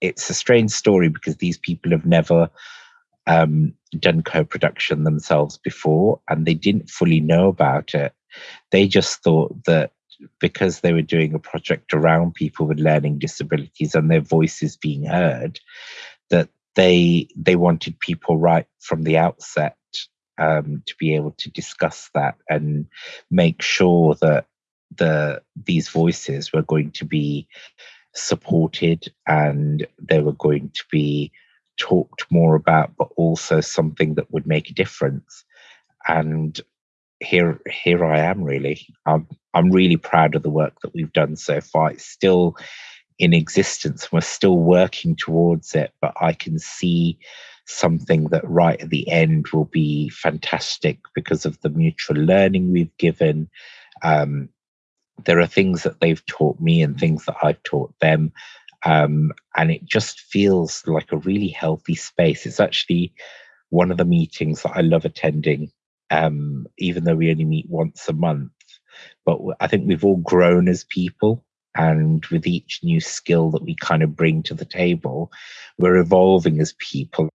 it's a strange story because these people have never um, done co-production themselves before and they didn't fully know about it. They just thought that because they were doing a project around people with learning disabilities and their voices being heard, that they they wanted people right from the outset um, to be able to discuss that and make sure that the these voices were going to be supported and they were going to be talked more about, but also something that would make a difference. And here, here I am. Really, I'm I'm really proud of the work that we've done so far. It's still in existence. We're still working towards it, but I can see something that right at the end will be fantastic because of the mutual learning we've given. Um, there are things that they've taught me and things that I've taught them. Um, and it just feels like a really healthy space. It's actually one of the meetings that I love attending, um, even though we only meet once a month. But I think we've all grown as people. And with each new skill that we kind of bring to the table, we're evolving as people.